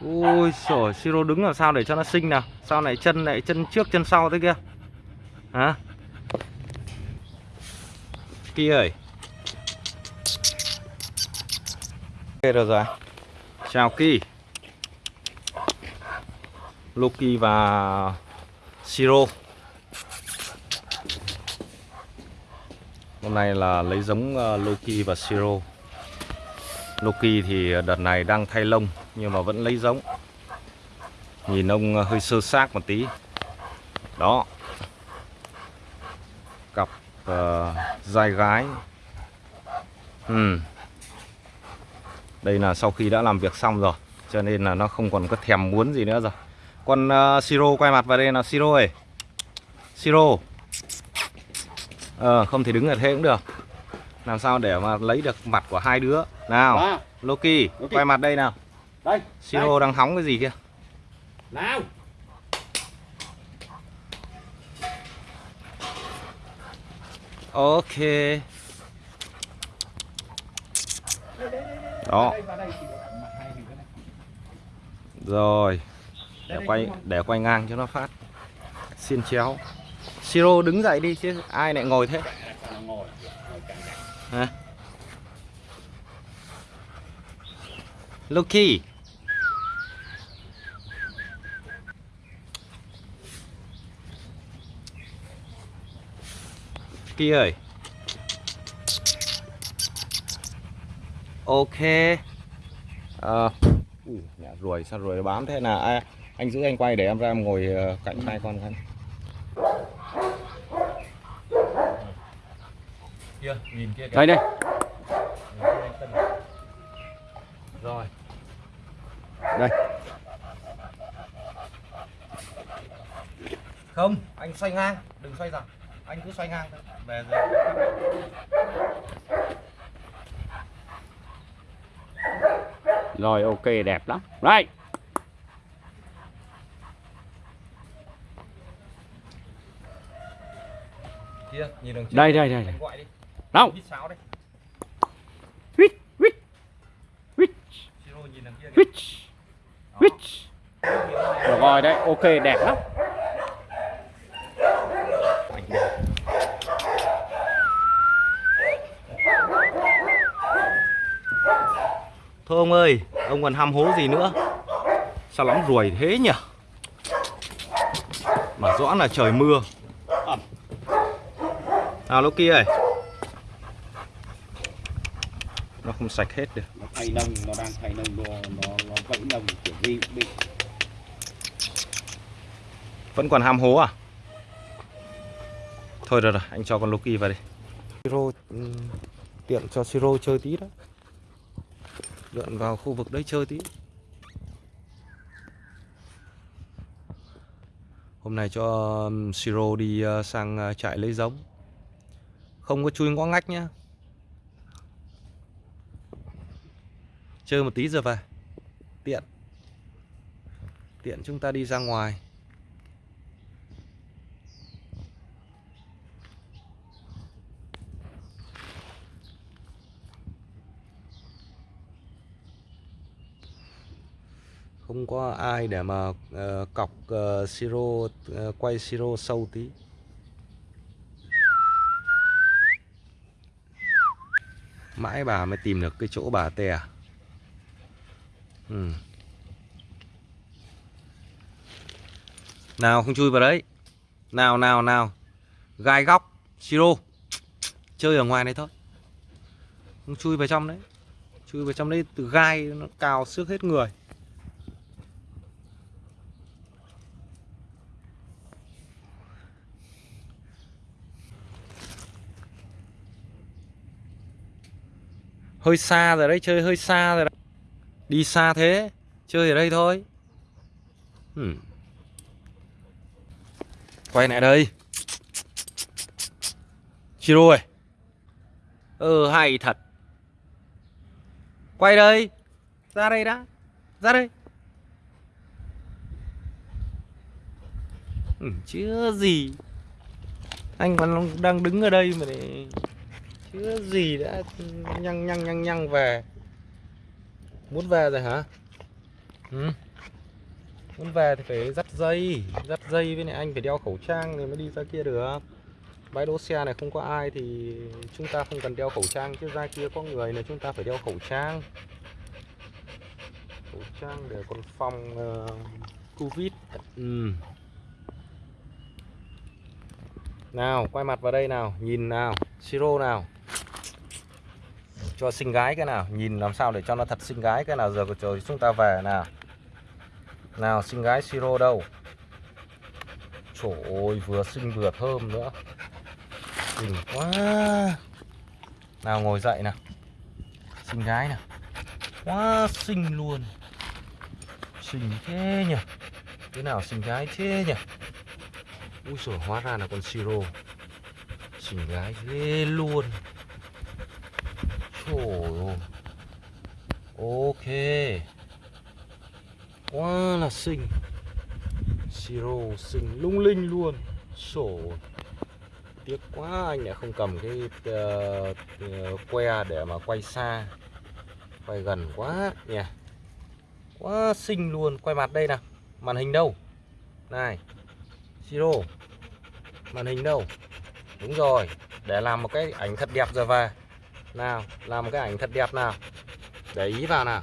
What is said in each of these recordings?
Ui xổi Siro đứng làm sao để cho nó xinh nào? Sao này chân lại chân trước chân sau thế kia? Hả? Kỳ ơi. Ok được rồi. Chào Kỳ. Loki và Siro Hôm nay là lấy giống uh, Loki và Siro Loki thì đợt này đang thay lông nhưng mà vẫn lấy giống. Nhìn ông uh, hơi sơ xác một tí. Đó. Cặp uh, dai gái. Ừ. Đây là sau khi đã làm việc xong rồi Cho nên là nó không còn có thèm muốn gì nữa rồi. Con uh, Siro quay mặt vào đây là Siro ơi. Siro. Ờ không thể đứng ở thế cũng được. Làm sao để mà lấy được mặt của hai đứa? Nào Loki, Loki. quay mặt đây nào đây. Siro đang hóng cái gì kia? Nào. Ok. Đó. Rồi. Để quay để quay ngang cho nó phát. Xiên chéo. Siro đứng dậy đi chứ ai lại ngồi thế. Hả? Loki Kia ơi. Ok. Ờ. Ui, nhà ruồi sao ruồi bám thế nào à, Anh giữ anh quay để em ra em ngồi ờ, cạnh hai con khăn Kia, nhìn kia kìa. Đây đây. Rồi. Đây. Không, anh xoay ngang, đừng xoay dọc. Anh cứ xoay ngang thôi Về rồi. Rồi ok đẹp lắm. Đây Kia, nhìn đây đây đây đâu? Huýt huýt huýt huýt huýt rồi đấy ok đẹp lắm Anh đi. Thôi ông ơi, ông còn ham hố gì nữa? Sao lắm ruồi thế nhỉ? Mà rõ là trời mưa. Ẩm. Nào lúc kia ơi Nó không sạch hết được. Nó thay nông nó đang thay nông nó nó, nó vẫy nông kiểu gì cũng bị Vẫn còn ham hố à? Thôi rồi rồi anh cho con Loki vào đây Siro ừm, tiện cho Siro chơi tí đó Lượn vào khu vực đấy chơi tí. Hôm nay cho um, Siro đi uh, sang uh, trại lấy giống. Không có chui ngõ ngách nhá. Chơi một tí rồi về. Tiện. Tiện chúng ta đi ra ngoài. Không có ai để mà uh, cọc uh, siro uh, quay siro sâu tí. Mãi bà mới tìm được cái chỗ bà tè à? ừ. nào không chui vào đấy. Nào nào nào. Gai góc siro. Chơi ở ngoài này thôi. Không chui vào trong đấy. Chui vào trong đấy từ gai nó cào xước hết người. Hơi xa rồi đấy chơi hơi xa rồi đấy. Đi xa thế chơi ở đây thôi. Hmm. quay lại đây. Chiro ơi. Ừ hay thật. Quay đây. Ra đây đã. Ra đây. Ừ, chưa gì. Anh còn đang đứng ở đây mà để chưa gì đã nhăng nhăng nhăng nhăng về. Muốn về rồi hả? Ừ? muốn về thì phải dắt dây dắt dây với lại anh phải đeo khẩu trang thì mới đi ra kia được. Bãi đỗ xe này không có ai thì chúng ta không cần đeo khẩu trang chứ ra kia có người là chúng ta phải đeo khẩu trang. Khẩu trang để còn phòng uh, covid. Ừ. nào quay mặt vào đây nào nhìn nào siro nào cho xinh gái cái nào, nhìn làm sao để cho nó thật xinh gái cái nào. Giờ trời chúng ta về nào. Nào, xinh gái siro đâu? Trời ơi, vừa xinh vừa thơm nữa. Xinh quá. Nào, ngồi dậy nào. Xinh gái nào. Quá xinh luôn. Xinh thế nhỉ? Thế nào xinh gái thế nhỉ? Úi rồi hóa ra là con siro. Xinh gái ghê luôn. Trời ơi. Ok. Quá là xinh. Siro xinh lung linh luôn. Sổ. Tiếc quá anh lại không cầm cái uh, uh, que để mà quay xa. Quay gần quá nhỉ. Quá xinh luôn. Quay mặt đây nào. Màn hình đâu? Này. Siro. Màn hình đâu? Đúng rồi. Để làm một cái ảnh thật đẹp rồi về nào, Làm một cái ảnh thật đẹp nào. Để ý vào nào.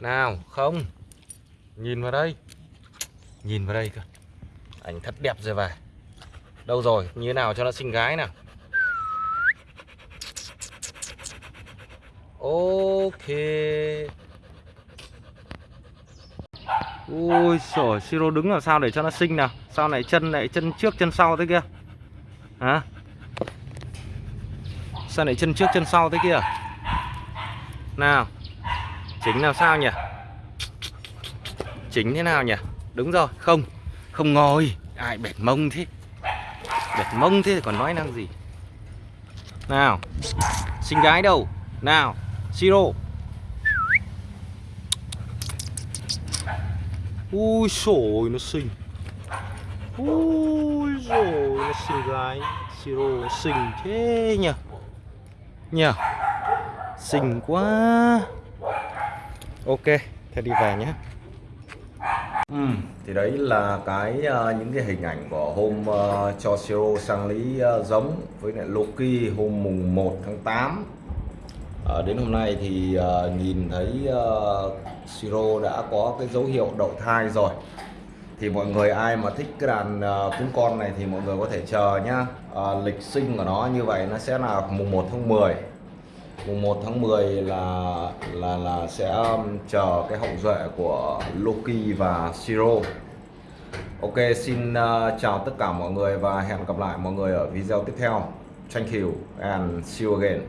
Nào, không. Nhìn vào đây. Nhìn vào đây cơ. Ảnh thật đẹp rồi về. Đâu rồi, Như thế nào cho nó xinh gái nào. Ok. Ui sổ Siro đứng làm sao để cho nó xinh nào? Sao này chân lại chân trước chân sau thế kia? Hả? Sao lại chân trước chân sau thế kia? Nào, Chính làm sao nhỉ? Chính thế nào nhỉ? Đúng rồi, không Không ngồi. Ai bẹt mông thế? Bẹt mông thế thì còn nói năng gì? Nào, Xinh gái đâu? Nào Siro Ui sồi nó xinh. Ui rồi nó xinh gái. Siro xinh thế nhỉ? Nhỉ Xinh quá. Ok Thế đi về nhé. Ừ, thì đấy là cái uh, những cái hình ảnh của hôm uh, cho Siro sang lý uh, giống với lại Loki hôm mùng 1 tháng 8 à, đến hôm nay thì uh, nhìn thấy uh, Siro đã có cái dấu hiệu đậu thai rồi thì mọi người ai mà thích cái đàn uh, cún con này thì mọi người có thể chờ nhá. Uh, lịch sinh của nó như vậy nó sẽ là mùng 1 tháng 10 mùng 1 tháng 10 là là là sẽ um, chờ cái hậu duệ của Loki và Siro Ok xin uh, chào tất cả mọi người và hẹn gặp lại mọi người ở video tiếp theo. Thank you and see you again.